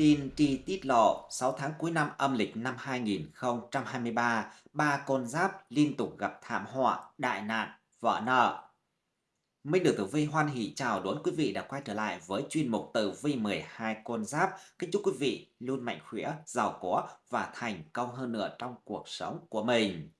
Tin tri tiết lộ 6 tháng cuối năm âm lịch năm 2023, ba con giáp liên tục gặp thảm họa, đại nạn, vỡ nợ. Minh được Tử Vi hoan hỷ chào đón quý vị đã quay trở lại với chuyên mục Tử Vi 12 con giáp. Kính chúc quý vị luôn mạnh khỏe, giàu có và thành công hơn nữa trong cuộc sống của mình.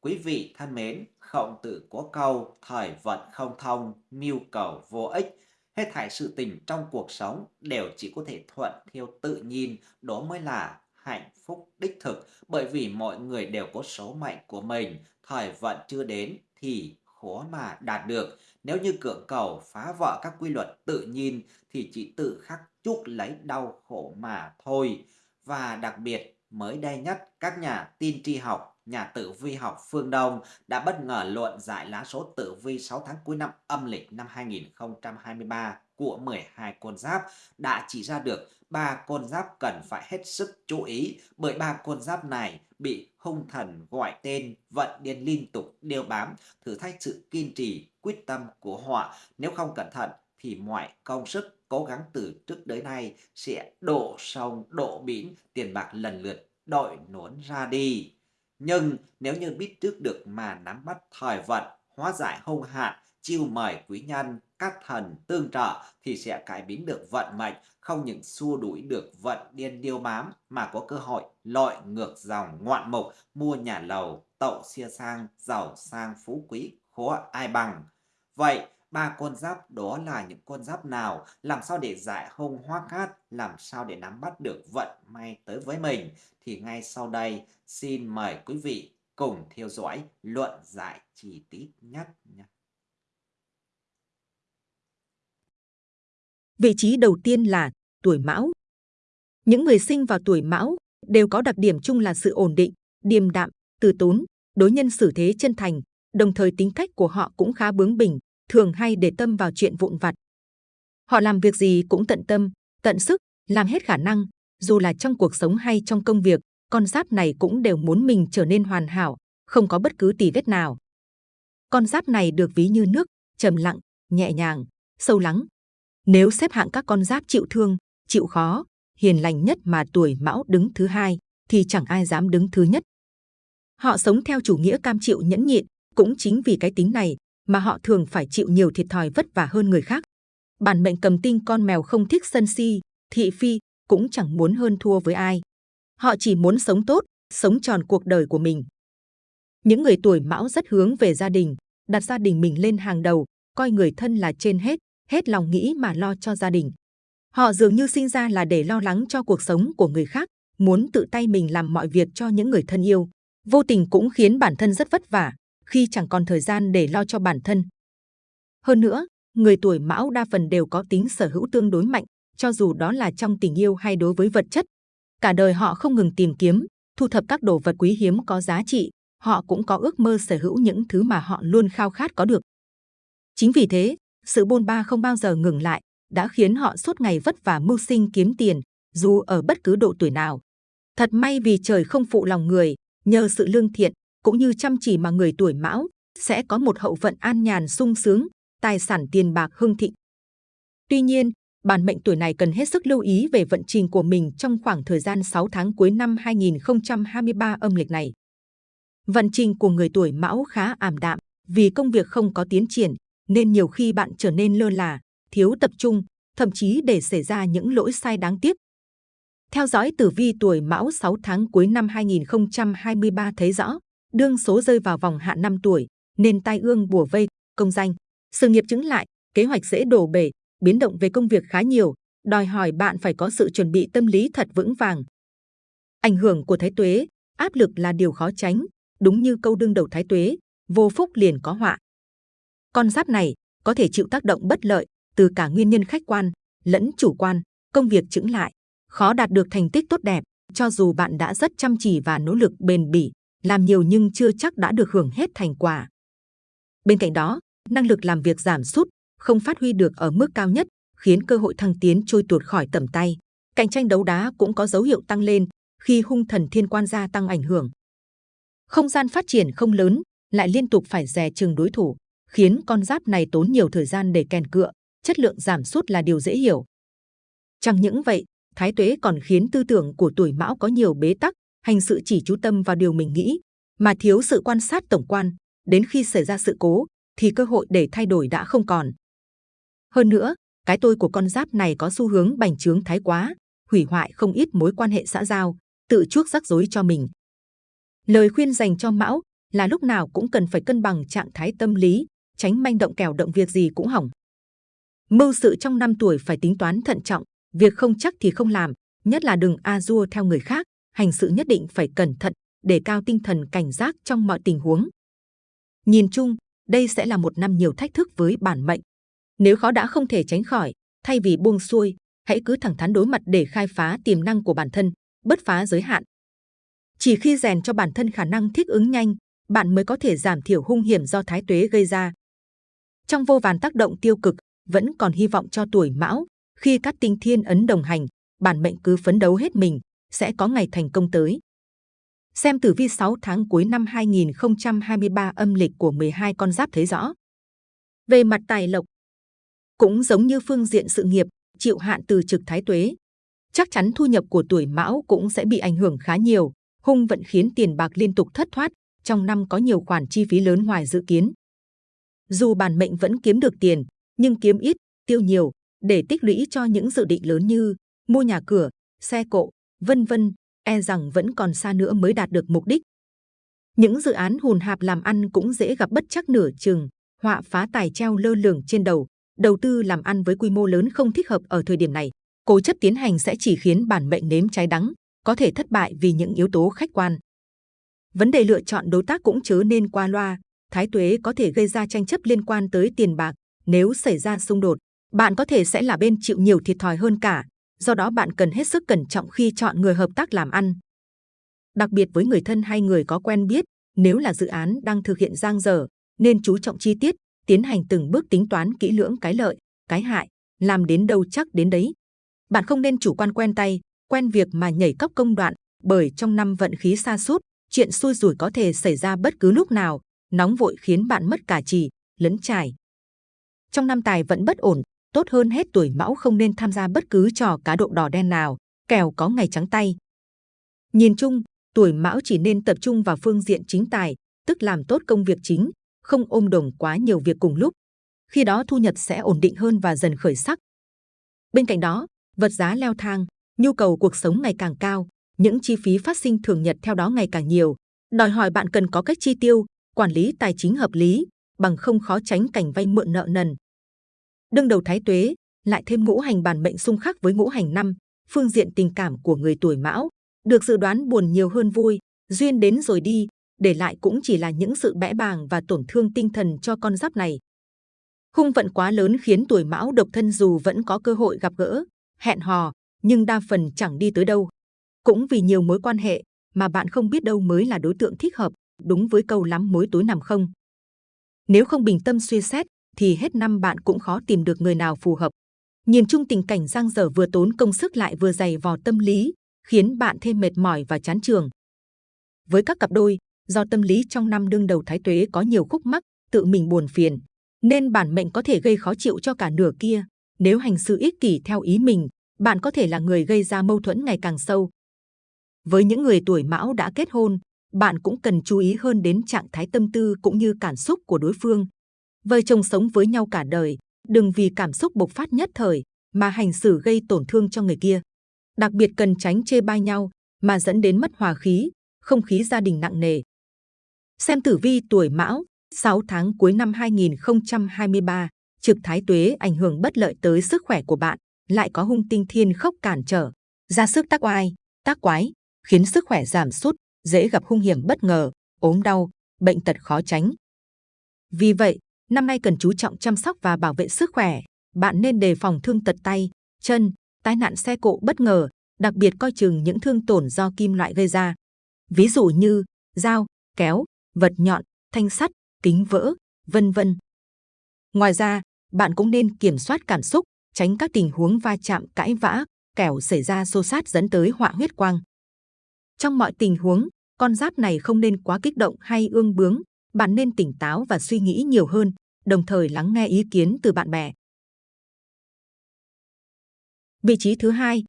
Quý vị thân mến, khổng tử có câu thời vận không thông, mưu cầu vô ích Hết thảy sự tình trong cuộc sống đều chỉ có thể thuận theo tự nhiên, đó mới là hạnh phúc đích thực. Bởi vì mọi người đều có số mệnh của mình, thời vận chưa đến thì khó mà đạt được. Nếu như cưỡng cầu phá vỡ các quy luật tự nhiên thì chỉ tự khắc chuốc lấy đau khổ mà thôi. Và đặc biệt mới đây nhất các nhà tin tri học nhà tử vi học phương Đông đã bất ngờ luận giải lá số tử vi 6 tháng cuối năm âm lịch năm 2023 của 12 con giáp. Đã chỉ ra được ba con giáp cần phải hết sức chú ý bởi ba con giáp này bị hung thần gọi tên vận điên liên tục đeo bám, thử thách sự kiên trì, quyết tâm của họ. Nếu không cẩn thận thì mọi công sức cố gắng từ trước tới nay sẽ đổ sông, đổ biển tiền bạc lần lượt đội nốn ra đi nhưng nếu như biết trước được mà nắm bắt thời vận, hóa giải hung hạn, chiêu mời quý nhân, các thần tương trợ thì sẽ cải biến được vận mệnh, không những xua đuổi được vận điên điêu bám mà có cơ hội lội ngược dòng ngoạn mục, mua nhà lầu, tậu xe sang, giàu sang phú quý, khó ai bằng. Vậy, ba con giáp đó là những con giáp nào, làm sao để giải hung hoa cát, làm sao để nắm bắt được vận may tới với mình thì ngay sau đây xin mời quý vị cùng theo dõi luận giải chi tiết nhất nhé. Vị trí đầu tiên là tuổi Mão. Những người sinh vào tuổi Mão đều có đặc điểm chung là sự ổn định, điềm đạm, từ tốn, đối nhân xử thế chân thành, đồng thời tính cách của họ cũng khá bướng bỉnh, thường hay để tâm vào chuyện vụn vặt. Họ làm việc gì cũng tận tâm, tận sức, làm hết khả năng, dù là trong cuộc sống hay trong công việc, con giáp này cũng đều muốn mình trở nên hoàn hảo, không có bất cứ tì vết nào. Con giáp này được ví như nước, trầm lặng, nhẹ nhàng, sâu lắng. Nếu xếp hạng các con giáp chịu thương, chịu khó, hiền lành nhất mà tuổi mão đứng thứ hai, thì chẳng ai dám đứng thứ nhất. Họ sống theo chủ nghĩa cam chịu nhẫn nhịn, cũng chính vì cái tính này mà họ thường phải chịu nhiều thiệt thòi vất vả hơn người khác. Bản mệnh cầm tinh con mèo không thích sân si, thị phi, cũng chẳng muốn hơn thua với ai. Họ chỉ muốn sống tốt, sống tròn cuộc đời của mình. Những người tuổi mão rất hướng về gia đình, đặt gia đình mình lên hàng đầu, coi người thân là trên hết, hết lòng nghĩ mà lo cho gia đình. Họ dường như sinh ra là để lo lắng cho cuộc sống của người khác, muốn tự tay mình làm mọi việc cho những người thân yêu. Vô tình cũng khiến bản thân rất vất vả, khi chẳng còn thời gian để lo cho bản thân. Hơn nữa, người tuổi mão đa phần đều có tính sở hữu tương đối mạnh, cho dù đó là trong tình yêu hay đối với vật chất. Cả đời họ không ngừng tìm kiếm, thu thập các đồ vật quý hiếm có giá trị, họ cũng có ước mơ sở hữu những thứ mà họ luôn khao khát có được. Chính vì thế, sự bôn ba không bao giờ ngừng lại, đã khiến họ suốt ngày vất vả mưu sinh kiếm tiền, dù ở bất cứ độ tuổi nào. Thật may vì trời không phụ lòng người, nhờ sự lương thiện, cũng như chăm chỉ mà người tuổi mão sẽ có một hậu vận an nhàn sung sướng, tài sản tiền bạc hưng thịnh. Tuy nhiên, bản mệnh tuổi này cần hết sức lưu ý về vận trình của mình trong khoảng thời gian 6 tháng cuối năm 2023 âm lịch này. Vận trình của người tuổi mão khá ảm đạm vì công việc không có tiến triển nên nhiều khi bạn trở nên lơ là, thiếu tập trung, thậm chí để xảy ra những lỗi sai đáng tiếc. Theo dõi tử vi tuổi mão 6 tháng cuối năm 2023 thấy rõ, đương số rơi vào vòng hạn 5 tuổi, nên tai ương bùa vây, công danh, sự nghiệp chứng lại, kế hoạch dễ đổ bể, biến động về công việc khá nhiều, đòi hỏi bạn phải có sự chuẩn bị tâm lý thật vững vàng. Ảnh hưởng của thái tuế, áp lực là điều khó tránh, đúng như câu đương đầu thái tuế, vô phúc liền có họa. Con giáp này có thể chịu tác động bất lợi từ cả nguyên nhân khách quan lẫn chủ quan, công việc chứng lại, khó đạt được thành tích tốt đẹp, cho dù bạn đã rất chăm chỉ và nỗ lực bền bỉ, làm nhiều nhưng chưa chắc đã được hưởng hết thành quả. Bên cạnh đó, năng lực làm việc giảm sút, không phát huy được ở mức cao nhất, khiến cơ hội thăng tiến trôi tuột khỏi tầm tay. Cạnh tranh đấu đá cũng có dấu hiệu tăng lên khi hung thần thiên quan gia tăng ảnh hưởng. Không gian phát triển không lớn, lại liên tục phải dè chừng đối thủ, khiến con giáp này tốn nhiều thời gian để kèn cựa, chất lượng giảm sút là điều dễ hiểu. Chẳng những vậy, Thái tuế còn khiến tư tưởng của tuổi mão có nhiều bế tắc, hành sự chỉ chú tâm vào điều mình nghĩ, mà thiếu sự quan sát tổng quan. Đến khi xảy ra sự cố, thì cơ hội để thay đổi đã không còn. Hơn nữa, cái tôi của con giáp này có xu hướng bành trướng thái quá, hủy hoại không ít mối quan hệ xã giao, tự chuốc rắc rối cho mình. Lời khuyên dành cho Mão là lúc nào cũng cần phải cân bằng trạng thái tâm lý, tránh manh động kèo động việc gì cũng hỏng. Mưu sự trong năm tuổi phải tính toán thận trọng, việc không chắc thì không làm, nhất là đừng a dua theo người khác, hành sự nhất định phải cẩn thận, để cao tinh thần cảnh giác trong mọi tình huống. Nhìn chung, đây sẽ là một năm nhiều thách thức với bản mệnh. Nếu khó đã không thể tránh khỏi, thay vì buông xuôi, hãy cứ thẳng thắn đối mặt để khai phá tiềm năng của bản thân, bứt phá giới hạn. Chỉ khi rèn cho bản thân khả năng thích ứng nhanh, bạn mới có thể giảm thiểu hung hiểm do thái tuế gây ra. Trong vô vàn tác động tiêu cực, vẫn còn hy vọng cho tuổi mão. Khi các tinh thiên ấn đồng hành, bản mệnh cứ phấn đấu hết mình, sẽ có ngày thành công tới. Xem tử vi 6 tháng cuối năm 2023 âm lịch của 12 con giáp thấy rõ. Về mặt tài lộc, cũng giống như phương diện sự nghiệp, chịu hạn từ trực thái tuế. Chắc chắn thu nhập của tuổi mão cũng sẽ bị ảnh hưởng khá nhiều, hung vận khiến tiền bạc liên tục thất thoát, trong năm có nhiều khoản chi phí lớn ngoài dự kiến. Dù bản mệnh vẫn kiếm được tiền, nhưng kiếm ít, tiêu nhiều, để tích lũy cho những dự định lớn như mua nhà cửa, xe cộ, vân vân, e rằng vẫn còn xa nữa mới đạt được mục đích. Những dự án hùn hạp làm ăn cũng dễ gặp bất chắc nửa chừng, họa phá tài treo lơ lửng trên đầu. Đầu tư làm ăn với quy mô lớn không thích hợp ở thời điểm này. Cố chấp tiến hành sẽ chỉ khiến bản mệnh nếm trái đắng, có thể thất bại vì những yếu tố khách quan. Vấn đề lựa chọn đối tác cũng chớ nên qua loa. Thái tuế có thể gây ra tranh chấp liên quan tới tiền bạc. Nếu xảy ra xung đột, bạn có thể sẽ là bên chịu nhiều thiệt thòi hơn cả do đó bạn cần hết sức cẩn trọng khi chọn người hợp tác làm ăn. Đặc biệt với người thân hay người có quen biết, nếu là dự án đang thực hiện giang dở, nên chú trọng chi tiết, tiến hành từng bước tính toán kỹ lưỡng cái lợi, cái hại, làm đến đâu chắc đến đấy. Bạn không nên chủ quan quen tay, quen việc mà nhảy cấp công đoạn, bởi trong năm vận khí xa sút chuyện xui rủi có thể xảy ra bất cứ lúc nào, nóng vội khiến bạn mất cả trì, lấn trải. Trong năm tài vẫn bất ổn, tốt hơn hết tuổi mão không nên tham gia bất cứ trò cá độ đỏ đen nào, kèo có ngày trắng tay. Nhìn chung, tuổi mão chỉ nên tập trung vào phương diện chính tài, tức làm tốt công việc chính, không ôm đồng quá nhiều việc cùng lúc. Khi đó thu nhập sẽ ổn định hơn và dần khởi sắc. Bên cạnh đó, vật giá leo thang, nhu cầu cuộc sống ngày càng cao, những chi phí phát sinh thường nhật theo đó ngày càng nhiều, đòi hỏi bạn cần có cách chi tiêu, quản lý tài chính hợp lý, bằng không khó tránh cảnh vay mượn nợ nần, đương đầu thái tuế, lại thêm ngũ hành bản mệnh xung khắc với ngũ hành năm, phương diện tình cảm của người tuổi mão, được dự đoán buồn nhiều hơn vui, duyên đến rồi đi, để lại cũng chỉ là những sự bẽ bàng và tổn thương tinh thần cho con giáp này. Hung vận quá lớn khiến tuổi mão độc thân dù vẫn có cơ hội gặp gỡ, hẹn hò, nhưng đa phần chẳng đi tới đâu. Cũng vì nhiều mối quan hệ mà bạn không biết đâu mới là đối tượng thích hợp, đúng với câu lắm mối tối nằm không. Nếu không bình tâm suy xét thì hết năm bạn cũng khó tìm được người nào phù hợp. Nhìn chung tình cảnh giang dở vừa tốn công sức lại vừa dày vò tâm lý, khiến bạn thêm mệt mỏi và chán trường. Với các cặp đôi, do tâm lý trong năm đương đầu thái tuế có nhiều khúc mắc, tự mình buồn phiền, nên bản mệnh có thể gây khó chịu cho cả nửa kia. Nếu hành sự ích kỷ theo ý mình, bạn có thể là người gây ra mâu thuẫn ngày càng sâu. Với những người tuổi mão đã kết hôn, bạn cũng cần chú ý hơn đến trạng thái tâm tư cũng như cảm xúc của đối phương vợ chồng sống với nhau cả đời, đừng vì cảm xúc bộc phát nhất thời mà hành xử gây tổn thương cho người kia. Đặc biệt cần tránh chê bai nhau mà dẫn đến mất hòa khí, không khí gia đình nặng nề. Xem tử vi tuổi Mão, 6 tháng cuối năm 2023, trực thái tuế ảnh hưởng bất lợi tới sức khỏe của bạn, lại có hung tinh thiên khốc cản trở, ra sức tác oai, tác quái, khiến sức khỏe giảm sút, dễ gặp hung hiểm bất ngờ, ốm đau, bệnh tật khó tránh. Vì vậy, Năm nay cần chú trọng chăm sóc và bảo vệ sức khỏe. Bạn nên đề phòng thương tật tay, chân, tai nạn xe cộ bất ngờ, đặc biệt coi chừng những thương tổn do kim loại gây ra. Ví dụ như dao, kéo, vật nhọn, thanh sắt, kính vỡ, vân vân. Ngoài ra, bạn cũng nên kiểm soát cảm xúc, tránh các tình huống va chạm cãi vã, kẻo xảy ra xô sát dẫn tới họa huyết quang. Trong mọi tình huống, con giáp này không nên quá kích động hay ương bướng, bạn nên tỉnh táo và suy nghĩ nhiều hơn, đồng thời lắng nghe ý kiến từ bạn bè. Vị trí thứ hai,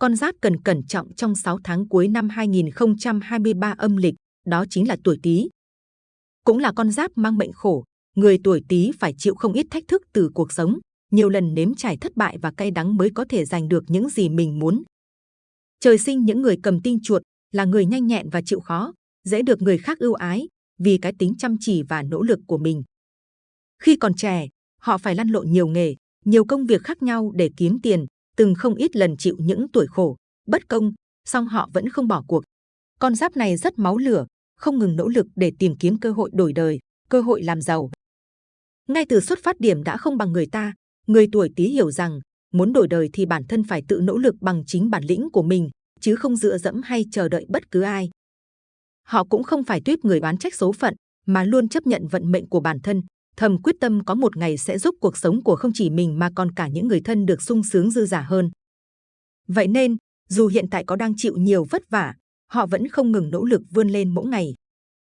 con giáp cần cẩn trọng trong 6 tháng cuối năm 2023 âm lịch, đó chính là tuổi Tý. Cũng là con giáp mang mệnh khổ, người tuổi Tý phải chịu không ít thách thức từ cuộc sống, nhiều lần nếm trải thất bại và cay đắng mới có thể giành được những gì mình muốn. Trời sinh những người cầm tinh chuột là người nhanh nhẹn và chịu khó, dễ được người khác ưu ái vì cái tính chăm chỉ và nỗ lực của mình. Khi còn trẻ, họ phải lăn lộn nhiều nghề, nhiều công việc khác nhau để kiếm tiền, từng không ít lần chịu những tuổi khổ, bất công, song họ vẫn không bỏ cuộc. Con giáp này rất máu lửa, không ngừng nỗ lực để tìm kiếm cơ hội đổi đời, cơ hội làm giàu. Ngay từ xuất phát điểm đã không bằng người ta, người tuổi Tý hiểu rằng muốn đổi đời thì bản thân phải tự nỗ lực bằng chính bản lĩnh của mình, chứ không dựa dẫm hay chờ đợi bất cứ ai. Họ cũng không phải tuyết người bán trách số phận, mà luôn chấp nhận vận mệnh của bản thân, thầm quyết tâm có một ngày sẽ giúp cuộc sống của không chỉ mình mà còn cả những người thân được sung sướng dư giả hơn. Vậy nên, dù hiện tại có đang chịu nhiều vất vả, họ vẫn không ngừng nỗ lực vươn lên mỗi ngày.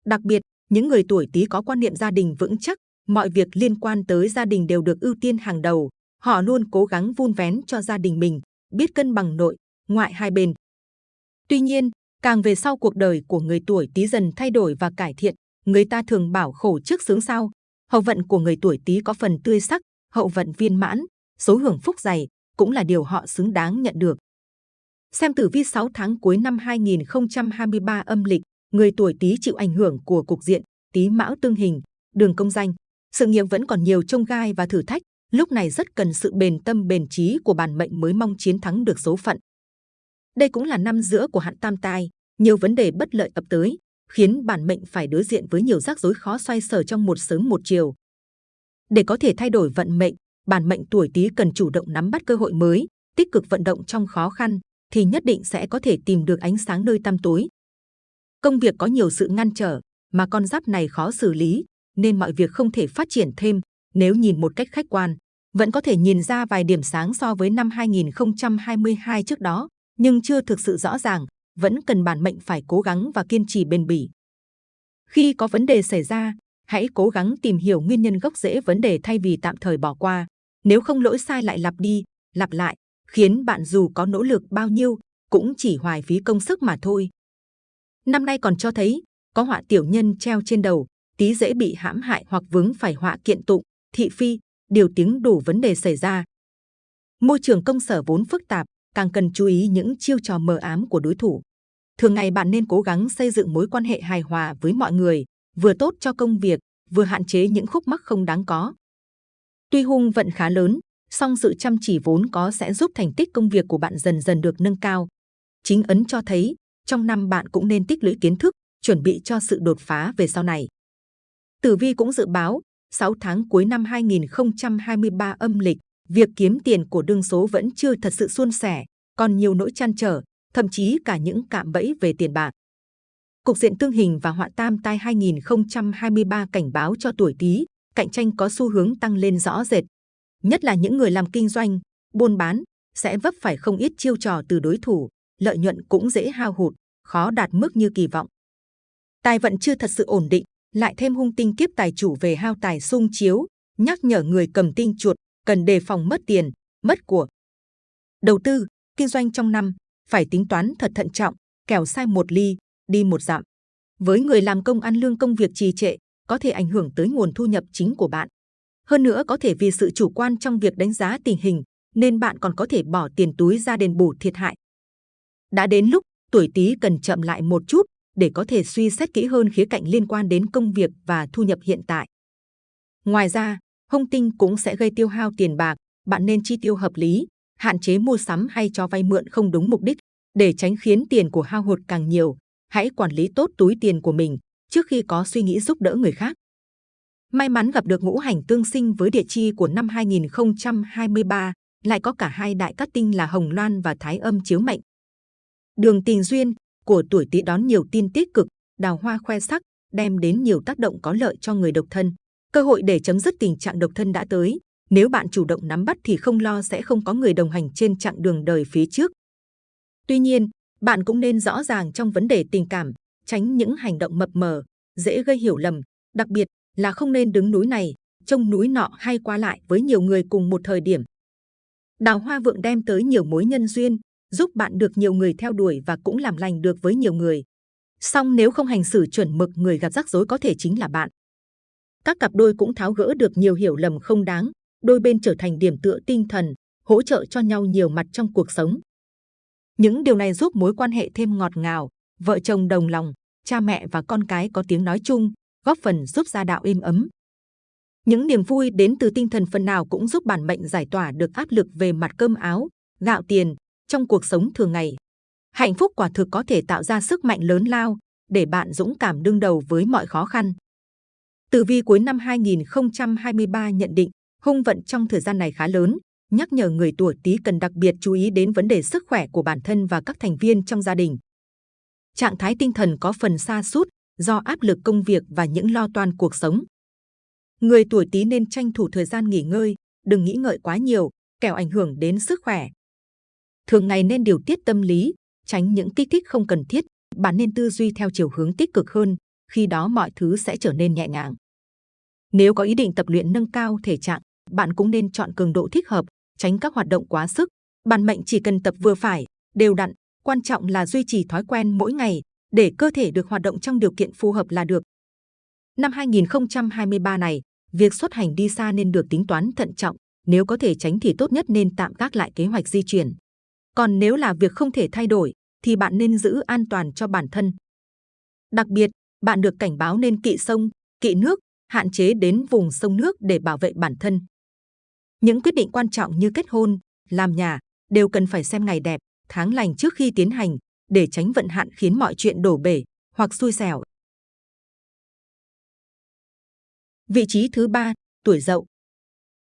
Đặc biệt, những người tuổi Tý có quan niệm gia đình vững chắc, mọi việc liên quan tới gia đình đều được ưu tiên hàng đầu. Họ luôn cố gắng vun vén cho gia đình mình, biết cân bằng nội, ngoại hai bên. Tuy nhiên, càng về sau cuộc đời của người tuổi Tý dần thay đổi và cải thiện, người ta thường bảo khổ trước sướng sau. Hậu vận của người tuổi Tý có phần tươi sắc, hậu vận viên mãn, số hưởng phúc dày cũng là điều họ xứng đáng nhận được. Xem tử vi 6 tháng cuối năm 2023 âm lịch, người tuổi Tý chịu ảnh hưởng của cục diện Tý Mão tương hình, đường công danh, sự nghiệp vẫn còn nhiều trông gai và thử thách, lúc này rất cần sự bền tâm bền trí của bản mệnh mới mong chiến thắng được số phận. Đây cũng là năm giữa của hạn tam tai, nhiều vấn đề bất lợi ập tới, khiến bản mệnh phải đối diện với nhiều rắc rối khó xoay sở trong một sớm một chiều. Để có thể thay đổi vận mệnh, bản mệnh tuổi Tý cần chủ động nắm bắt cơ hội mới, tích cực vận động trong khó khăn, thì nhất định sẽ có thể tìm được ánh sáng nơi tăm tối. Công việc có nhiều sự ngăn trở, mà con giáp này khó xử lý, nên mọi việc không thể phát triển thêm. Nếu nhìn một cách khách quan, vẫn có thể nhìn ra vài điểm sáng so với năm 2022 trước đó, nhưng chưa thực sự rõ ràng, vẫn cần bản mệnh phải cố gắng và kiên trì bền bỉ. Khi có vấn đề xảy ra, hãy cố gắng tìm hiểu nguyên nhân gốc rễ vấn đề thay vì tạm thời bỏ qua. Nếu không lỗi sai lại lặp đi, lặp lại, khiến bạn dù có nỗ lực bao nhiêu cũng chỉ hoài phí công sức mà thôi. Năm nay còn cho thấy có họa tiểu nhân treo trên đầu, tí dễ bị hãm hại hoặc vướng phải họa kiện tụng, thị phi, điều tiếng đủ vấn đề xảy ra. Môi trường công sở vốn phức tạp, càng cần chú ý những chiêu trò mờ ám của đối thủ. Thường ngày bạn nên cố gắng xây dựng mối quan hệ hài hòa với mọi người, vừa tốt cho công việc, vừa hạn chế những khúc mắc không đáng có. Tuy hung vận khá lớn, song sự chăm chỉ vốn có sẽ giúp thành tích công việc của bạn dần dần được nâng cao. Chính ấn cho thấy, trong năm bạn cũng nên tích lũy kiến thức, chuẩn bị cho sự đột phá về sau này. Tử vi cũng dự báo, 6 tháng cuối năm 2023 âm lịch, việc kiếm tiền của đương số vẫn chưa thật sự suôn sẻ, còn nhiều nỗi chăn trở, thậm chí cả những cạm bẫy về tiền bạc. Cục diện tương hình và họa tam tai 2023 cảnh báo cho tuổi Tý, cạnh tranh có xu hướng tăng lên rõ rệt, nhất là những người làm kinh doanh, buôn bán sẽ vấp phải không ít chiêu trò từ đối thủ, lợi nhuận cũng dễ hao hụt, khó đạt mức như kỳ vọng. Tài vận chưa thật sự ổn định, lại thêm hung tinh kiếp tài chủ về hao tài sung chiếu, nhắc nhở người cầm tinh chuột cần đề phòng mất tiền, mất của. Đầu tư, kinh doanh trong năm phải tính toán thật thận trọng, kẻo sai một ly, đi một dặm. Với người làm công ăn lương công việc trì trệ, có thể ảnh hưởng tới nguồn thu nhập chính của bạn. Hơn nữa có thể vì sự chủ quan trong việc đánh giá tình hình, nên bạn còn có thể bỏ tiền túi ra đền bù thiệt hại. Đã đến lúc tuổi Tý cần chậm lại một chút để có thể suy xét kỹ hơn khía cạnh liên quan đến công việc và thu nhập hiện tại. Ngoài ra, hung tinh cũng sẽ gây tiêu hao tiền bạc, bạn nên chi tiêu hợp lý, hạn chế mua sắm hay cho vay mượn không đúng mục đích để tránh khiến tiền của hao hụt càng nhiều. Hãy quản lý tốt túi tiền của mình trước khi có suy nghĩ giúp đỡ người khác. May mắn gặp được ngũ hành tương sinh với địa chi của năm 2023, lại có cả hai đại cát tinh là Hồng Loan và Thái Âm chiếu mệnh. Đường tình duyên của tuổi Tý đón nhiều tin tích cực, đào hoa khoe sắc, đem đến nhiều tác động có lợi cho người độc thân. Cơ hội để chấm dứt tình trạng độc thân đã tới. Nếu bạn chủ động nắm bắt thì không lo sẽ không có người đồng hành trên chặng đường đời phía trước. Tuy nhiên, bạn cũng nên rõ ràng trong vấn đề tình cảm, tránh những hành động mập mờ, dễ gây hiểu lầm, đặc biệt là không nên đứng núi này, trông núi nọ hay qua lại với nhiều người cùng một thời điểm. Đào hoa vượng đem tới nhiều mối nhân duyên, giúp bạn được nhiều người theo đuổi và cũng làm lành được với nhiều người. Song nếu không hành xử chuẩn mực, người gặp rắc rối có thể chính là bạn. Các cặp đôi cũng tháo gỡ được nhiều hiểu lầm không đáng, đôi bên trở thành điểm tựa tinh thần, hỗ trợ cho nhau nhiều mặt trong cuộc sống. Những điều này giúp mối quan hệ thêm ngọt ngào, vợ chồng đồng lòng, cha mẹ và con cái có tiếng nói chung, góp phần giúp gia đạo êm ấm. Những niềm vui đến từ tinh thần phần nào cũng giúp bản mệnh giải tỏa được áp lực về mặt cơm áo, gạo tiền trong cuộc sống thường ngày. Hạnh phúc quả thực có thể tạo ra sức mạnh lớn lao để bạn dũng cảm đương đầu với mọi khó khăn. Tử vi cuối năm 2023 nhận định hung vận trong thời gian này khá lớn, nhắc nhở người tuổi Tý cần đặc biệt chú ý đến vấn đề sức khỏe của bản thân và các thành viên trong gia đình. Trạng thái tinh thần có phần xa sút do áp lực công việc và những lo toan cuộc sống. Người tuổi Tý nên tranh thủ thời gian nghỉ ngơi, đừng nghĩ ngợi quá nhiều, kẻo ảnh hưởng đến sức khỏe. Thường ngày nên điều tiết tâm lý, tránh những kích thích không cần thiết. Bạn nên tư duy theo chiều hướng tích cực hơn, khi đó mọi thứ sẽ trở nên nhẹ nhàng. Nếu có ý định tập luyện nâng cao thể trạng, bạn cũng nên chọn cường độ thích hợp, tránh các hoạt động quá sức. Bản mệnh chỉ cần tập vừa phải, đều đặn, quan trọng là duy trì thói quen mỗi ngày để cơ thể được hoạt động trong điều kiện phù hợp là được. Năm 2023 này, việc xuất hành đi xa nên được tính toán thận trọng, nếu có thể tránh thì tốt nhất nên tạm gác lại kế hoạch di chuyển. Còn nếu là việc không thể thay đổi, thì bạn nên giữ an toàn cho bản thân. Đặc biệt, bạn được cảnh báo nên kỵ sông, kỵ nước, hạn chế đến vùng sông nước để bảo vệ bản thân. Những quyết định quan trọng như kết hôn, làm nhà đều cần phải xem ngày đẹp, tháng lành trước khi tiến hành để tránh vận hạn khiến mọi chuyện đổ bể hoặc xui xẻo. Vị trí thứ ba, tuổi Dậu.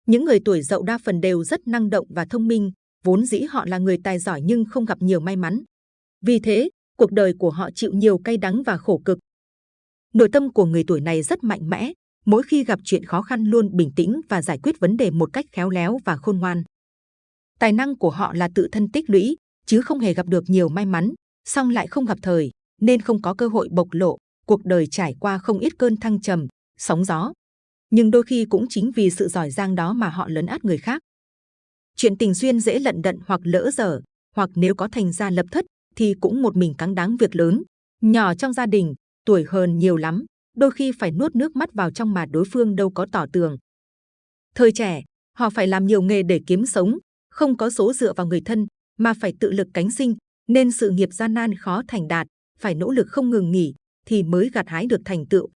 Những người tuổi Dậu đa phần đều rất năng động và thông minh, vốn dĩ họ là người tài giỏi nhưng không gặp nhiều may mắn. Vì thế, cuộc đời của họ chịu nhiều cay đắng và khổ cực. Nội tâm của người tuổi này rất mạnh mẽ, mỗi khi gặp chuyện khó khăn luôn bình tĩnh và giải quyết vấn đề một cách khéo léo và khôn ngoan. Tài năng của họ là tự thân tích lũy, chứ không hề gặp được nhiều may mắn, song lại không gặp thời, nên không có cơ hội bộc lộ. Cuộc đời trải qua không ít cơn thăng trầm, sóng gió. Nhưng đôi khi cũng chính vì sự giỏi giang đó mà họ lấn át người khác. Chuyện tình duyên dễ lận đận hoặc lỡ dở, hoặc nếu có thành gia lập thất thì cũng một mình cắn đáng việc lớn. Nhỏ trong gia đình, tuổi hơn nhiều lắm, đôi khi phải nuốt nước mắt vào trong mà đối phương đâu có tỏ tường. Thời trẻ, họ phải làm nhiều nghề để kiếm sống, không có số dựa vào người thân, mà phải tự lực cánh sinh, nên sự nghiệp gian nan khó thành đạt, phải nỗ lực không ngừng nghỉ thì mới gặt hái được thành tựu.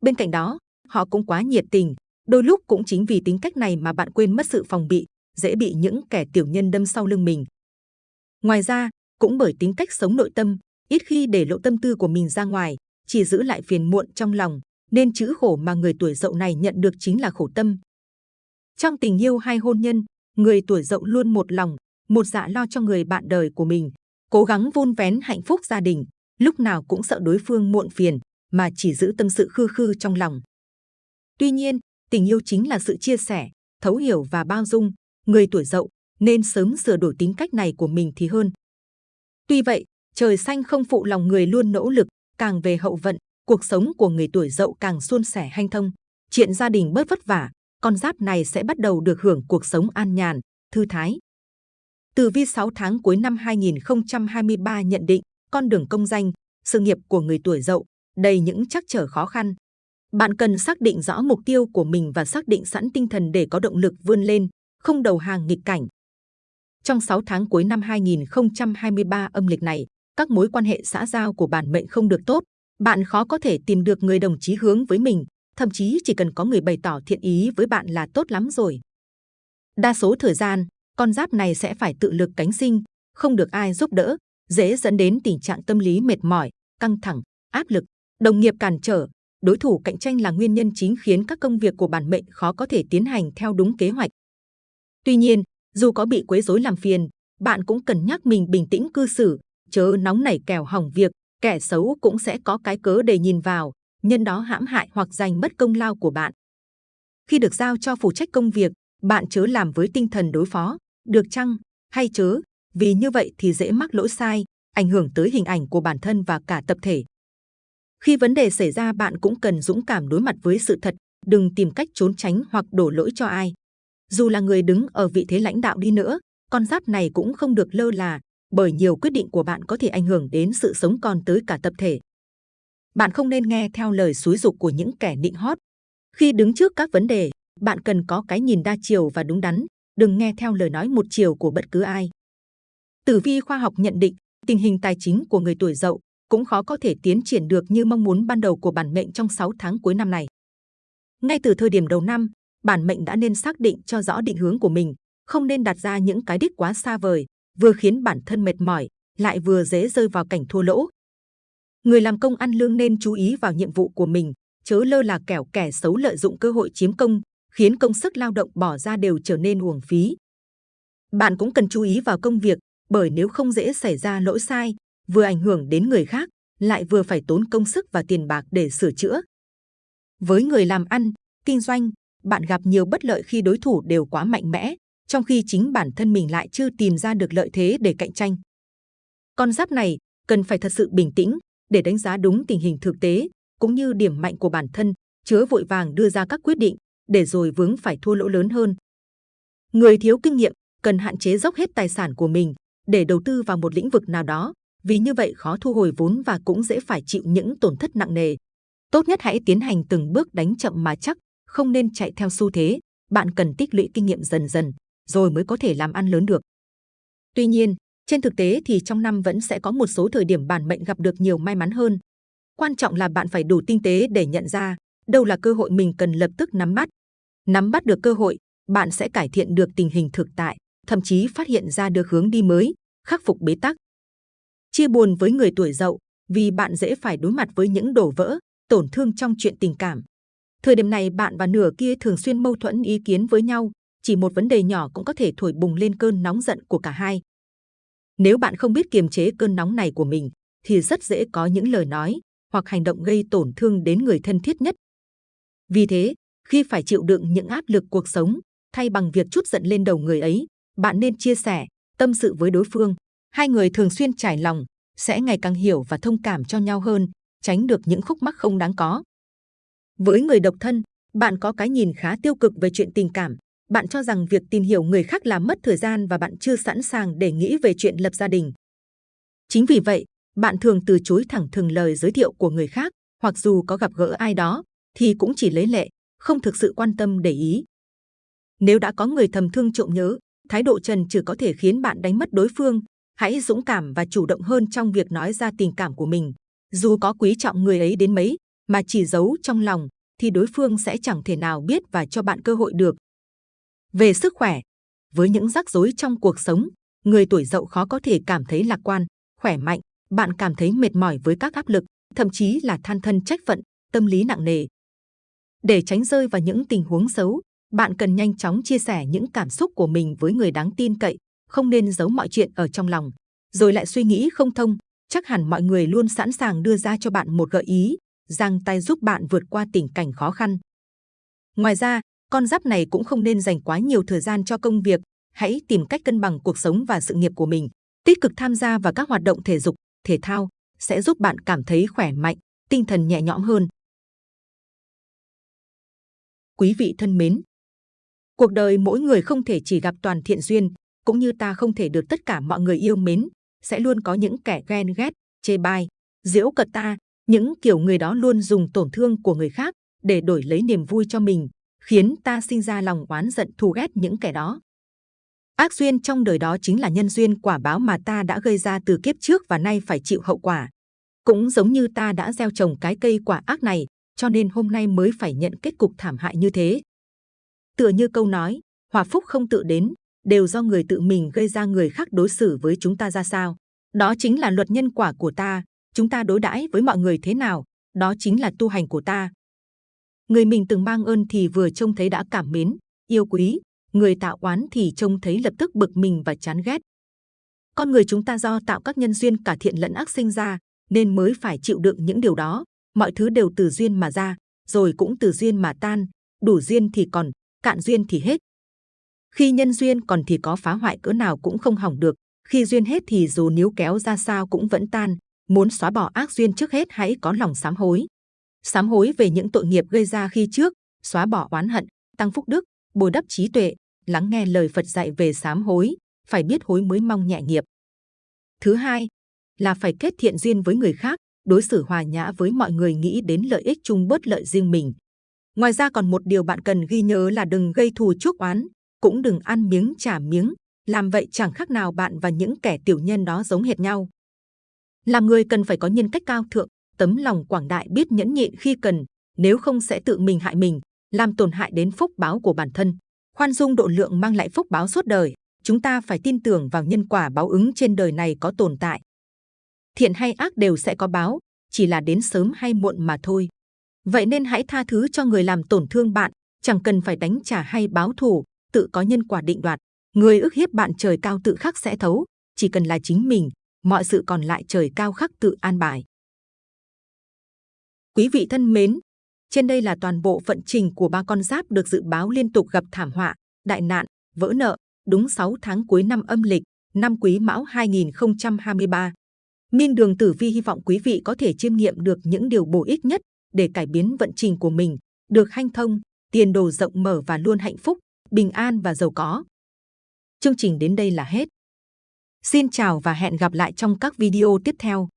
Bên cạnh đó, họ cũng quá nhiệt tình, đôi lúc cũng chính vì tính cách này mà bạn quên mất sự phòng bị, dễ bị những kẻ tiểu nhân đâm sau lưng mình. Ngoài ra, cũng bởi tính cách sống nội tâm, ít khi để lộ tâm tư của mình ra ngoài, chỉ giữ lại phiền muộn trong lòng, nên chữ khổ mà người tuổi dậu này nhận được chính là khổ tâm. Trong tình yêu hay hôn nhân, người tuổi dậu luôn một lòng, một dạ lo cho người bạn đời của mình, cố gắng vun vén hạnh phúc gia đình, lúc nào cũng sợ đối phương muộn phiền, mà chỉ giữ tâm sự khư khư trong lòng. Tuy nhiên, tình yêu chính là sự chia sẻ, thấu hiểu và bao dung. Người tuổi dậu nên sớm sửa đổi tính cách này của mình thì hơn. Tuy vậy, trời xanh không phụ lòng người luôn nỗ lực, càng về hậu vận, cuộc sống của người tuổi dậu càng suôn sẻ hanh thông. Chuyện gia đình bớt vất vả, con giáp này sẽ bắt đầu được hưởng cuộc sống an nhàn, thư thái. Từ vi 6 tháng cuối năm 2023 nhận định, con đường công danh, sự nghiệp của người tuổi dậu đầy những trắc trở khó khăn. Bạn cần xác định rõ mục tiêu của mình và xác định sẵn tinh thần để có động lực vươn lên, không đầu hàng nghịch cảnh. Trong 6 tháng cuối năm 2023 âm lịch này, các mối quan hệ xã giao của bản mệnh không được tốt. Bạn khó có thể tìm được người đồng chí hướng với mình, thậm chí chỉ cần có người bày tỏ thiện ý với bạn là tốt lắm rồi. Đa số thời gian, con giáp này sẽ phải tự lực cánh sinh, không được ai giúp đỡ, dễ dẫn đến tình trạng tâm lý mệt mỏi, căng thẳng, áp lực, đồng nghiệp cản trở, đối thủ cạnh tranh là nguyên nhân chính khiến các công việc của bản mệnh khó có thể tiến hành theo đúng kế hoạch. Tuy nhiên, dù có bị quấy rối làm phiền, bạn cũng cần nhắc mình bình tĩnh cư xử, chớ nóng nảy kèo hỏng việc, kẻ xấu cũng sẽ có cái cớ để nhìn vào, nhân đó hãm hại hoặc giành mất công lao của bạn. Khi được giao cho phụ trách công việc, bạn chớ làm với tinh thần đối phó, được chăng, hay chớ, vì như vậy thì dễ mắc lỗi sai, ảnh hưởng tới hình ảnh của bản thân và cả tập thể. Khi vấn đề xảy ra bạn cũng cần dũng cảm đối mặt với sự thật, đừng tìm cách trốn tránh hoặc đổ lỗi cho ai. Dù là người đứng ở vị thế lãnh đạo đi nữa, con giáp này cũng không được lơ là, bởi nhiều quyết định của bạn có thể ảnh hưởng đến sự sống còn tới cả tập thể. Bạn không nên nghe theo lời xúi dục của những kẻ nịnh hót. Khi đứng trước các vấn đề, bạn cần có cái nhìn đa chiều và đúng đắn, đừng nghe theo lời nói một chiều của bất cứ ai. Tử vi khoa học nhận định, tình hình tài chính của người tuổi Dậu cũng khó có thể tiến triển được như mong muốn ban đầu của bản mệnh trong 6 tháng cuối năm này. Ngay từ thời điểm đầu năm, bản mệnh đã nên xác định cho rõ định hướng của mình, không nên đặt ra những cái đích quá xa vời, vừa khiến bản thân mệt mỏi, lại vừa dễ rơi vào cảnh thua lỗ. Người làm công ăn lương nên chú ý vào nhiệm vụ của mình, chớ lơ là kẻo kẻ xấu lợi dụng cơ hội chiếm công, khiến công sức lao động bỏ ra đều trở nên uổng phí. Bạn cũng cần chú ý vào công việc, bởi nếu không dễ xảy ra lỗi sai, vừa ảnh hưởng đến người khác, lại vừa phải tốn công sức và tiền bạc để sửa chữa. Với người làm ăn, kinh doanh, bạn gặp nhiều bất lợi khi đối thủ đều quá mạnh mẽ, trong khi chính bản thân mình lại chưa tìm ra được lợi thế để cạnh tranh. Con giáp này cần phải thật sự bình tĩnh để đánh giá đúng tình hình thực tế cũng như điểm mạnh của bản thân, chứa vội vàng đưa ra các quyết định để rồi vướng phải thua lỗ lớn hơn. Người thiếu kinh nghiệm cần hạn chế dốc hết tài sản của mình để đầu tư vào một lĩnh vực nào đó, vì như vậy khó thu hồi vốn và cũng dễ phải chịu những tổn thất nặng nề. Tốt nhất hãy tiến hành từng bước đánh chậm mà chắc, không nên chạy theo xu thế. Bạn cần tích lũy kinh nghiệm dần dần, rồi mới có thể làm ăn lớn được. Tuy nhiên, trên thực tế thì trong năm vẫn sẽ có một số thời điểm bản mệnh gặp được nhiều may mắn hơn. Quan trọng là bạn phải đủ tinh tế để nhận ra đâu là cơ hội mình cần lập tức nắm bắt. Nắm bắt được cơ hội, bạn sẽ cải thiện được tình hình thực tại, thậm chí phát hiện ra được hướng đi mới, khắc phục bế tắc. Chia buồn với người tuổi dậu vì bạn dễ phải đối mặt với những đổ vỡ, tổn thương trong chuyện tình cảm. Thời điểm này bạn và nửa kia thường xuyên mâu thuẫn ý kiến với nhau, chỉ một vấn đề nhỏ cũng có thể thổi bùng lên cơn nóng giận của cả hai. Nếu bạn không biết kiềm chế cơn nóng này của mình, thì rất dễ có những lời nói hoặc hành động gây tổn thương đến người thân thiết nhất. Vì thế, khi phải chịu đựng những áp lực cuộc sống, thay bằng việc chút giận lên đầu người ấy, bạn nên chia sẻ, tâm sự với đối phương. Hai người thường xuyên trải lòng, sẽ ngày càng hiểu và thông cảm cho nhau hơn, tránh được những khúc mắc không đáng có. Với người độc thân, bạn có cái nhìn khá tiêu cực về chuyện tình cảm. Bạn cho rằng việc tìm hiểu người khác là mất thời gian và bạn chưa sẵn sàng để nghĩ về chuyện lập gia đình. Chính vì vậy, bạn thường từ chối thẳng thừng lời giới thiệu của người khác, hoặc dù có gặp gỡ ai đó, thì cũng chỉ lấy lệ, không thực sự quan tâm để ý. Nếu đã có người thầm thương trộm nhớ, thái độ trần trừ có thể khiến bạn đánh mất đối phương. Hãy dũng cảm và chủ động hơn trong việc nói ra tình cảm của mình. Dù có quý trọng người ấy đến mấy, mà chỉ giấu trong lòng, thì đối phương sẽ chẳng thể nào biết và cho bạn cơ hội được. Về sức khỏe, với những rắc rối trong cuộc sống, người tuổi dậu khó có thể cảm thấy lạc quan, khỏe mạnh. Bạn cảm thấy mệt mỏi với các áp lực, thậm chí là than thân trách phận, tâm lý nặng nề. Để tránh rơi vào những tình huống xấu, bạn cần nhanh chóng chia sẻ những cảm xúc của mình với người đáng tin cậy, không nên giấu mọi chuyện ở trong lòng, rồi lại suy nghĩ không thông. Chắc hẳn mọi người luôn sẵn sàng đưa ra cho bạn một gợi ý, giang tay giúp bạn vượt qua tình cảnh khó khăn. Ngoài ra, con giáp này cũng không nên dành quá nhiều thời gian cho công việc. Hãy tìm cách cân bằng cuộc sống và sự nghiệp của mình. Tích cực tham gia vào các hoạt động thể dục, thể thao sẽ giúp bạn cảm thấy khỏe mạnh, tinh thần nhẹ nhõm hơn. Quý vị thân mến, cuộc đời mỗi người không thể chỉ gặp toàn thiện duyên, cũng như ta không thể được tất cả mọi người yêu mến, sẽ luôn có những kẻ ghen ghét, chê bai, giễu cợt ta, những kiểu người đó luôn dùng tổn thương của người khác để đổi lấy niềm vui cho mình, khiến ta sinh ra lòng oán giận thù ghét những kẻ đó. Ác duyên trong đời đó chính là nhân duyên quả báo mà ta đã gây ra từ kiếp trước và nay phải chịu hậu quả. Cũng giống như ta đã gieo trồng cái cây quả ác này, cho nên hôm nay mới phải nhận kết cục thảm hại như thế. Tựa như câu nói, hòa phúc không tự đến, đều do người tự mình gây ra người khác đối xử với chúng ta ra sao. Đó chính là luật nhân quả của ta, chúng ta đối đãi với mọi người thế nào, đó chính là tu hành của ta. Người mình từng mang ơn thì vừa trông thấy đã cảm mến, yêu quý, người tạo oán thì trông thấy lập tức bực mình và chán ghét. Con người chúng ta do tạo các nhân duyên cả thiện lẫn ác sinh ra, nên mới phải chịu đựng những điều đó. Mọi thứ đều từ duyên mà ra, rồi cũng từ duyên mà tan. Đủ duyên thì còn, cạn duyên thì hết. Khi nhân duyên còn thì có phá hoại cỡ nào cũng không hỏng được. Khi duyên hết thì dù níu kéo ra sao cũng vẫn tan. Muốn xóa bỏ ác duyên trước hết hãy có lòng sám hối. Sám hối về những tội nghiệp gây ra khi trước, xóa bỏ oán hận, tăng phúc đức, bồi đắp trí tuệ, lắng nghe lời Phật dạy về sám hối, phải biết hối mới mong nhẹ nghiệp. Thứ hai là phải kết thiện duyên với người khác, đối xử hòa nhã với mọi người nghĩ đến lợi ích chung bớt lợi riêng mình. Ngoài ra còn một điều bạn cần ghi nhớ là đừng gây thù chuốc oán, cũng đừng ăn miếng trả miếng, làm vậy chẳng khác nào bạn và những kẻ tiểu nhân đó giống hệt nhau. Làm người cần phải có nhân cách cao thượng, tấm lòng quảng đại biết nhẫn nhịn khi cần, nếu không sẽ tự mình hại mình, làm tổn hại đến phúc báo của bản thân. Khoan dung độ lượng mang lại phúc báo suốt đời, chúng ta phải tin tưởng vào nhân quả báo ứng trên đời này có tồn tại. Thiện hay ác đều sẽ có báo, chỉ là đến sớm hay muộn mà thôi. Vậy nên hãy tha thứ cho người làm tổn thương bạn, chẳng cần phải đánh trả hay báo thù, tự có nhân quả định đoạt. Người ức hiếp bạn trời cao tự khắc sẽ thấu, chỉ cần là chính mình, mọi sự còn lại trời cao khắc tự an bài. Quý vị thân mến, trên đây là toàn bộ vận trình của ba con giáp được dự báo liên tục gặp thảm họa, đại nạn, vỡ nợ, đúng 6 tháng cuối năm âm lịch, năm Quý Mão 2023. Minh Đường Tử Vi hy vọng quý vị có thể chiêm nghiệm được những điều bổ ích nhất để cải biến vận trình của mình, được hanh thông, tiền đồ rộng mở và luôn hạnh phúc, bình an và giàu có. Chương trình đến đây là hết. Xin chào và hẹn gặp lại trong các video tiếp theo.